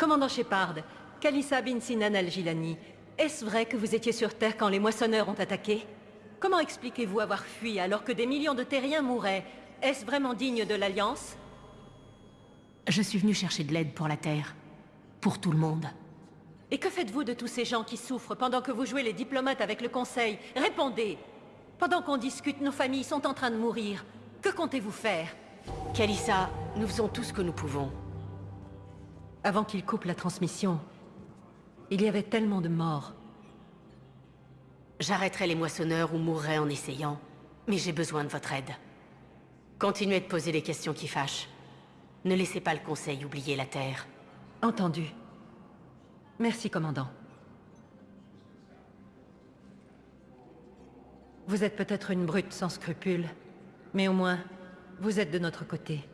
Commandant Shepard, Kalissa bin Sinan al-Gilani, est-ce vrai que vous étiez sur Terre quand les moissonneurs ont attaqué? Comment expliquez-vous avoir fui alors que des millions de terriens mouraient? Est-ce vraiment digne de l'Alliance? Je suis venu chercher de l'aide pour la Terre. Pour tout le monde. Et que faites-vous de tous ces gens qui souffrent pendant que vous jouez les diplomates avec le Conseil? Répondez Pendant qu'on discute, nos familles sont en train de mourir. Que comptez-vous faire? Kalissa, nous faisons tout ce que nous pouvons. Avant qu'il coupe la transmission, il y avait tellement de morts. J'arrêterai les moissonneurs ou mourrai en essayant, mais j'ai besoin de votre aide. Continuez de poser les questions qui fâchent. Ne laissez pas le Conseil oublier la Terre. Entendu. Merci, commandant. Vous êtes peut-être une brute sans scrupules, mais au moins, vous êtes de notre côté.